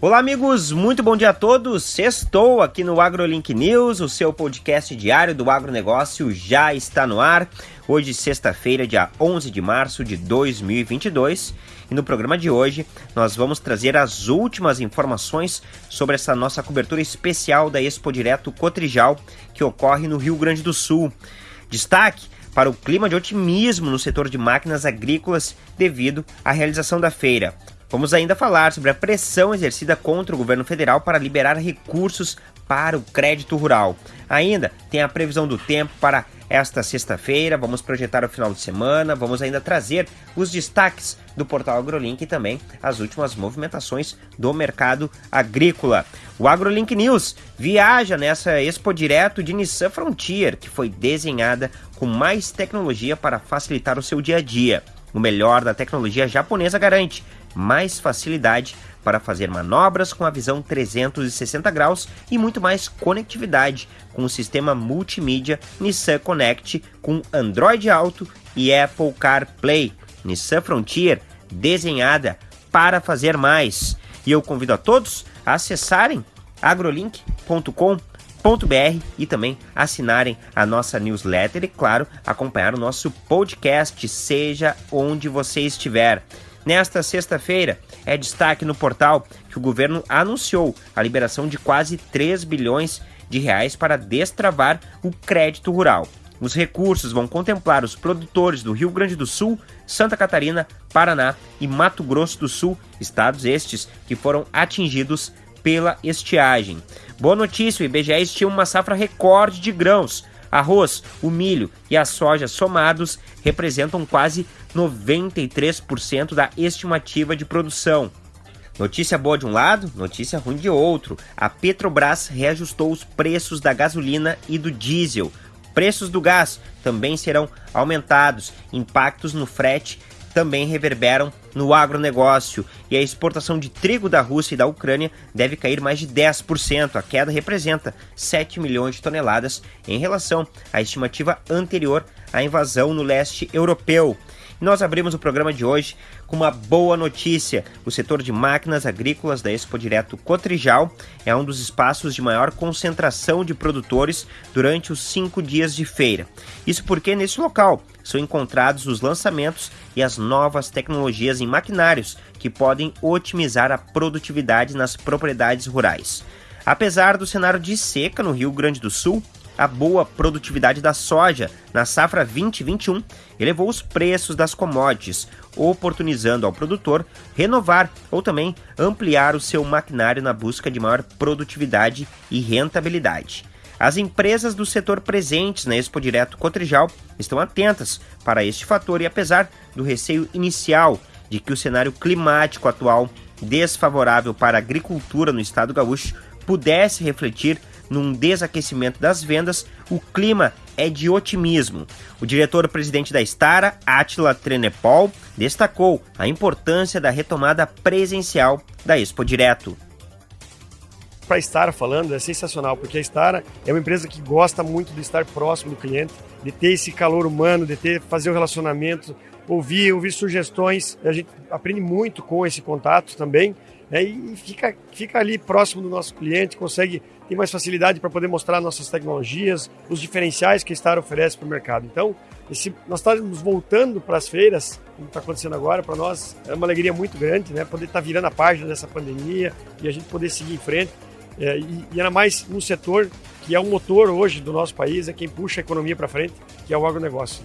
Olá, amigos, muito bom dia a todos. Estou aqui no AgroLink News, o seu podcast diário do agronegócio já está no ar. Hoje, sexta-feira, dia 11 de março de 2022. E no programa de hoje, nós vamos trazer as últimas informações sobre essa nossa cobertura especial da Expo Direto Cotrijal, que ocorre no Rio Grande do Sul. Destaque para o clima de otimismo no setor de máquinas agrícolas devido à realização da feira. Vamos ainda falar sobre a pressão exercida contra o governo federal para liberar recursos para o crédito rural. Ainda tem a previsão do tempo para esta sexta-feira, vamos projetar o final de semana, vamos ainda trazer os destaques do portal AgroLink e também as últimas movimentações do mercado agrícola. O AgroLink News viaja nessa Expo Direto de Nissan Frontier, que foi desenhada com mais tecnologia para facilitar o seu dia a dia. O melhor da tecnologia japonesa garante mais facilidade para fazer manobras com a visão 360 graus e muito mais conectividade com o sistema multimídia Nissan Connect com Android Auto e Apple CarPlay. Nissan Frontier desenhada para fazer mais. E eu convido a todos a acessarem agrolink.com.br e também assinarem a nossa newsletter e, claro, acompanhar o nosso podcast, seja onde você estiver. Nesta sexta-feira, é destaque no portal que o governo anunciou a liberação de quase 3 bilhões de reais para destravar o crédito rural. Os recursos vão contemplar os produtores do Rio Grande do Sul, Santa Catarina, Paraná e Mato Grosso do Sul, estados estes que foram atingidos pela estiagem. Boa notícia, o IBGE estima uma safra recorde de grãos, Arroz, o milho e a soja somados representam quase 93% da estimativa de produção. Notícia boa de um lado, notícia ruim de outro. A Petrobras reajustou os preços da gasolina e do diesel. Preços do gás também serão aumentados. Impactos no frete também reverberam no agronegócio e a exportação de trigo da Rússia e da Ucrânia deve cair mais de 10%. A queda representa 7 milhões de toneladas em relação à estimativa anterior à invasão no leste europeu. Nós abrimos o programa de hoje com uma boa notícia. O setor de máquinas agrícolas da Expo Direto Cotrijal é um dos espaços de maior concentração de produtores durante os cinco dias de feira. Isso porque nesse local são encontrados os lançamentos e as novas tecnologias em maquinários que podem otimizar a produtividade nas propriedades rurais. Apesar do cenário de seca no Rio Grande do Sul, a boa produtividade da soja na safra 2021 elevou os preços das commodities, oportunizando ao produtor renovar ou também ampliar o seu maquinário na busca de maior produtividade e rentabilidade. As empresas do setor presentes na Expo Direto Cotrijal estão atentas para este fator e apesar do receio inicial de que o cenário climático atual desfavorável para a agricultura no estado gaúcho pudesse refletir num desaquecimento das vendas, o clima é de otimismo. O diretor-presidente da Stara, Attila Trenepol, destacou a importância da retomada presencial da Expo Direto. Para a Stara falando, é sensacional, porque a Stara é uma empresa que gosta muito de estar próximo do cliente, de ter esse calor humano, de ter fazer o relacionamento, ouvir, ouvir sugestões. A gente aprende muito com esse contato também né, e fica, fica ali próximo do nosso cliente, consegue ter mais facilidade para poder mostrar nossas tecnologias, os diferenciais que a Star oferece para o mercado. Então, esse, nós estamos voltando para as feiras, como está acontecendo agora, para nós é uma alegria muito grande, né? Poder estar tá virando a página dessa pandemia e a gente poder seguir em frente. É, e, e mais num setor que é o motor hoje do nosso país, é quem puxa a economia para frente, que é o agronegócio.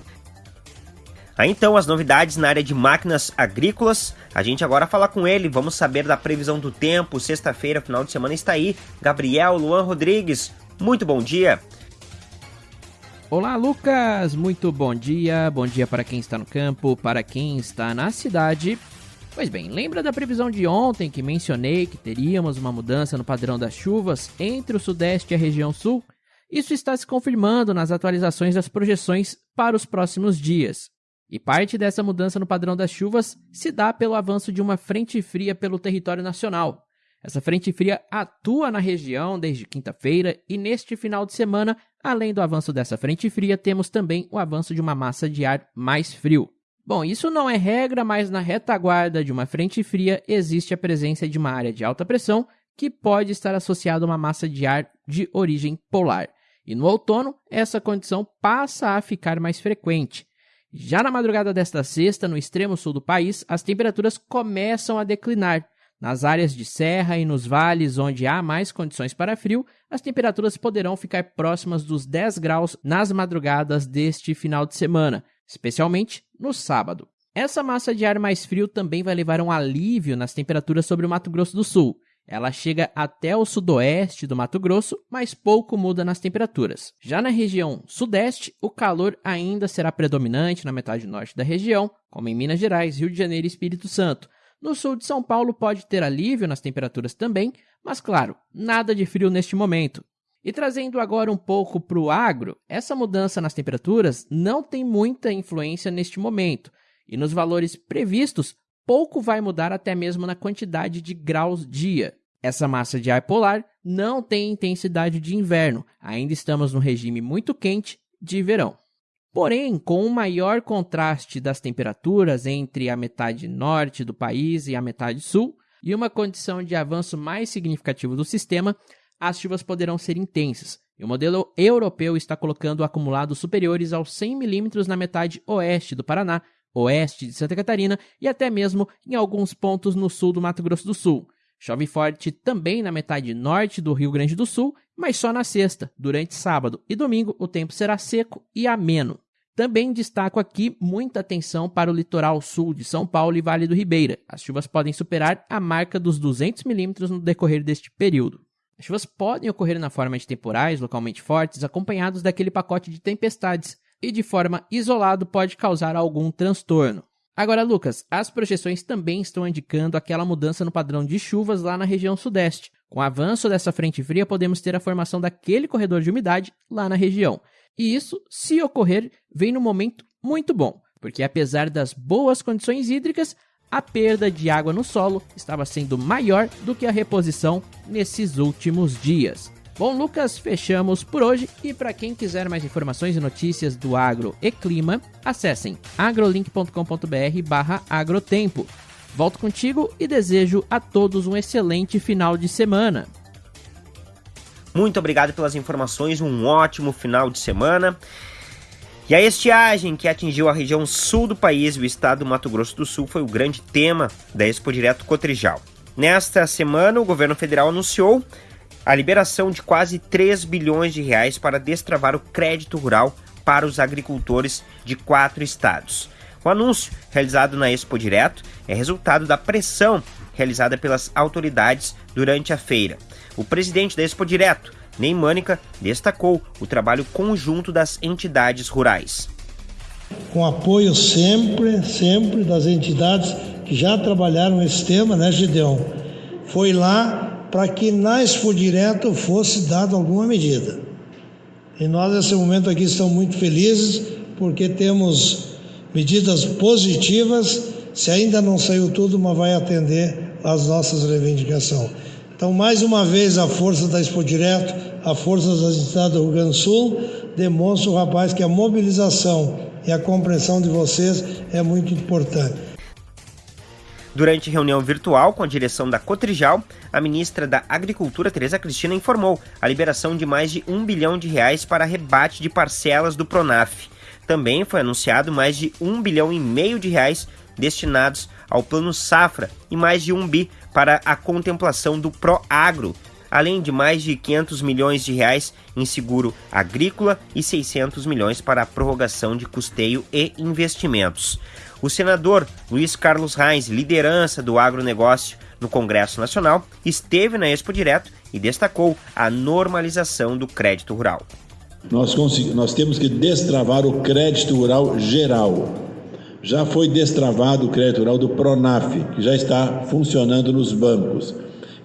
Aí então as novidades na área de máquinas agrícolas. A gente agora fala com ele, vamos saber da previsão do tempo. Sexta-feira, final de semana está aí. Gabriel Luan Rodrigues, muito bom dia. Olá, Lucas! Muito bom dia. Bom dia para quem está no campo, para quem está na cidade. Pois bem, lembra da previsão de ontem que mencionei que teríamos uma mudança no padrão das chuvas entre o Sudeste e a região Sul? Isso está se confirmando nas atualizações das projeções para os próximos dias. E parte dessa mudança no padrão das chuvas se dá pelo avanço de uma frente fria pelo território nacional. Essa frente fria atua na região desde quinta-feira e neste final de semana, além do avanço dessa frente fria, temos também o avanço de uma massa de ar mais frio. Bom, isso não é regra, mas na retaguarda de uma frente fria existe a presença de uma área de alta pressão que pode estar associada a uma massa de ar de origem polar. E no outono, essa condição passa a ficar mais frequente. Já na madrugada desta sexta, no extremo sul do país, as temperaturas começam a declinar. Nas áreas de serra e nos vales onde há mais condições para frio, as temperaturas poderão ficar próximas dos 10 graus nas madrugadas deste final de semana, especialmente no sábado. Essa massa de ar mais frio também vai levar um alívio nas temperaturas sobre o Mato Grosso do Sul. Ela chega até o sudoeste do Mato Grosso, mas pouco muda nas temperaturas. Já na região sudeste, o calor ainda será predominante na metade norte da região, como em Minas Gerais, Rio de Janeiro e Espírito Santo. No sul de São Paulo pode ter alívio nas temperaturas também, mas claro, nada de frio neste momento. E trazendo agora um pouco para o agro, essa mudança nas temperaturas não tem muita influência neste momento, e nos valores previstos, pouco vai mudar até mesmo na quantidade de graus dia. Essa massa de ar polar não tem intensidade de inverno, ainda estamos no regime muito quente de verão. Porém, com o maior contraste das temperaturas entre a metade norte do país e a metade sul, e uma condição de avanço mais significativo do sistema, as chuvas poderão ser intensas, e o modelo europeu está colocando acumulados superiores aos 100 milímetros na metade oeste do Paraná, oeste de Santa Catarina e até mesmo em alguns pontos no sul do Mato Grosso do Sul. Chove forte também na metade norte do Rio Grande do Sul, mas só na sexta. Durante sábado e domingo, o tempo será seco e ameno. Também destaco aqui muita atenção para o litoral sul de São Paulo e Vale do Ribeira. As chuvas podem superar a marca dos 200 milímetros no decorrer deste período. As chuvas podem ocorrer na forma de temporais localmente fortes, acompanhados daquele pacote de tempestades, e de forma isolada pode causar algum transtorno. Agora, Lucas, as projeções também estão indicando aquela mudança no padrão de chuvas lá na região sudeste. Com o avanço dessa frente fria, podemos ter a formação daquele corredor de umidade lá na região. E isso, se ocorrer, vem no momento muito bom, porque apesar das boas condições hídricas, a perda de água no solo estava sendo maior do que a reposição nesses últimos dias. Bom, Lucas, fechamos por hoje e para quem quiser mais informações e notícias do agro e clima, acessem agrolink.com.br/agrotempo. Volto contigo e desejo a todos um excelente final de semana. Muito obrigado pelas informações, um ótimo final de semana. E a estiagem que atingiu a região sul do país e o estado do Mato Grosso do Sul foi o grande tema da Expo Direto Cotrijal. Nesta semana, o governo federal anunciou a liberação de quase 3 bilhões de reais para destravar o crédito rural para os agricultores de quatro estados. O anúncio, realizado na Expo Direto, é resultado da pressão realizada pelas autoridades durante a feira. O presidente da Expo Direto, Ney Mânica destacou o trabalho conjunto das entidades rurais. Com apoio sempre, sempre das entidades que já trabalharam esse tema, né, Gideon? Foi lá para que na Expo Direto fosse dado alguma medida. E nós, nesse momento aqui, estamos muito felizes porque temos medidas positivas. Se ainda não saiu tudo, mas vai atender às nossas reivindicações. Então, mais uma vez, a força da Expo Direto, a força das entidades do Rio Grande do Sul, demonstra rapaz que a mobilização e a compreensão de vocês é muito importante. Durante reunião virtual com a direção da Cotrijal, a ministra da Agricultura, Tereza Cristina, informou a liberação de mais de um bilhão de reais para rebate de parcelas do Pronaf. Também foi anunciado mais de um bilhão e meio de reais destinados ao Plano Safra e mais de um bi para a contemplação do Proagro, além de mais de 500 milhões de reais em seguro agrícola e 600 milhões para a prorrogação de custeio e investimentos. O senador Luiz Carlos Reis, liderança do agronegócio no Congresso Nacional, esteve na Expo Direto e destacou a normalização do crédito rural. Nós, nós temos que destravar o crédito rural geral já foi destravado o crédito rural do Pronaf, que já está funcionando nos bancos.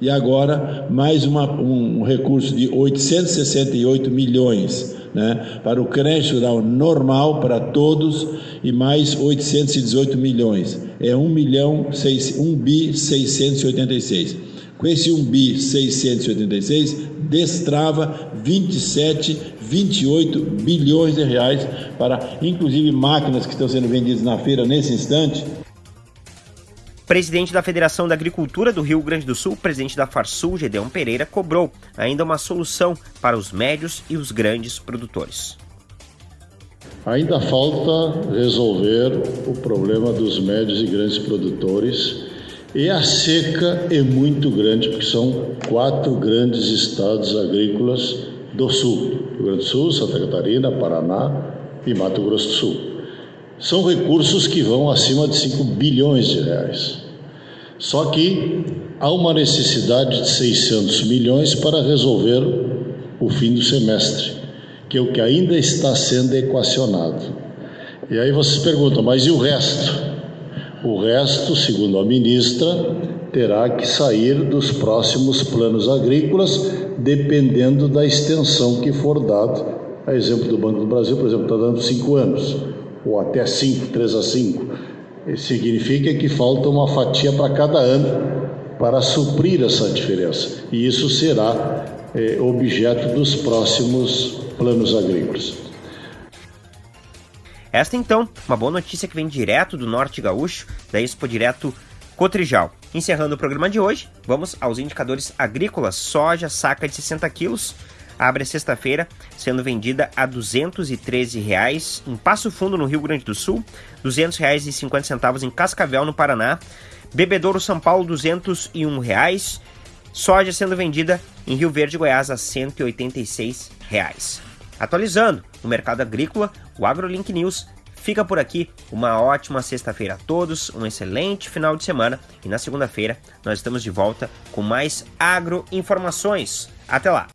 E agora, mais uma, um recurso de 868 milhões né, para o crédito rural normal para todos e mais 818 milhões. É 1 milhão 6, 1 bi 686. Com esse 1 bi 686, destrava 27 28 bilhões de reais para, inclusive, máquinas que estão sendo vendidas na feira nesse instante. Presidente da Federação da Agricultura do Rio Grande do Sul, presidente da Farsul, Gedeon Pereira, cobrou ainda uma solução para os médios e os grandes produtores. Ainda falta resolver o problema dos médios e grandes produtores e a seca é muito grande, porque são quatro grandes estados agrícolas do sul: Rio Grande do Sul, Santa Catarina, Paraná e Mato Grosso do Sul. São recursos que vão acima de 5 bilhões de reais. Só que há uma necessidade de 600 milhões para resolver o fim do semestre, que é o que ainda está sendo equacionado. E aí vocês perguntam, mas e o resto? O resto, segundo a ministra, terá que sair dos próximos planos agrícolas, dependendo da extensão que for dado. A exemplo do Banco do Brasil, por exemplo, está dando cinco anos, ou até cinco, três a cinco. Significa que falta uma fatia para cada ano para suprir essa diferença. E isso será é, objeto dos próximos planos agrícolas. Esta então, uma boa notícia que vem direto do Norte Gaúcho, da Expo Direto Cotrijal. Encerrando o programa de hoje, vamos aos indicadores agrícolas. Soja, saca de 60 quilos, abre sexta-feira, sendo vendida a 213 reais em Passo Fundo, no Rio Grande do Sul, R$ 200,50 em Cascavel, no Paraná, Bebedouro, São Paulo, 201 reais, soja sendo vendida em Rio Verde, Goiás, a 186 reais. Atualizando o mercado agrícola, o AgroLink News fica por aqui. Uma ótima sexta-feira a todos, um excelente final de semana e na segunda-feira nós estamos de volta com mais agro informações. Até lá!